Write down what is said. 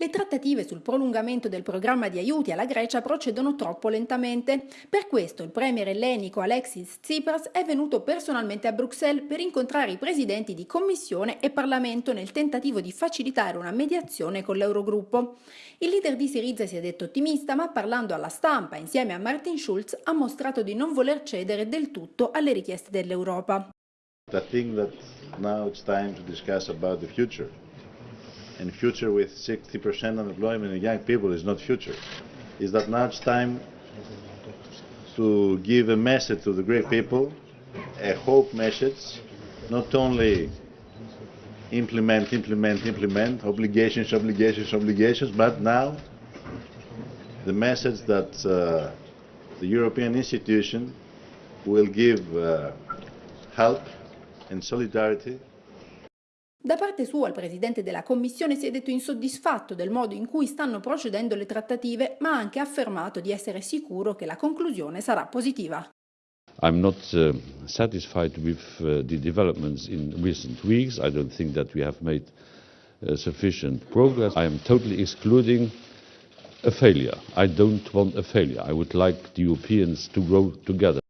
Le trattative sul prolungamento del programma di aiuti alla Grecia procedono troppo lentamente. Per questo il premier ellenico Alexis Tsipras è venuto personalmente a Bruxelles per incontrare i presidenti di Commissione e Parlamento nel tentativo di facilitare una mediazione con l'Eurogruppo. Il leader di Siriza si è detto ottimista, ma parlando alla stampa insieme a Martin Schulz ha mostrato di non voler cedere del tutto alle richieste dell'Europa. I think that now it's time to discuss about the future. And future with 60% unemployment in young people is not future. Is that now it's time to give a message to the Greek people, a hope message, not only implement, implement, implement, obligations, obligations, obligations, but now the message that uh, the European institution will give uh, help and solidarity Da parte sua il presidente della Commissione si è detto insoddisfatto del modo in cui stanno procedendo le trattative, ma ha anche affermato di essere sicuro che la conclusione sarà positiva. I'm not uh, satisfied with uh, the developments in recent weeks. I don't think that we have made uh, sufficient progress. I am totally excluding a failure. I don't want a failure. I would like the Europeans to grow together.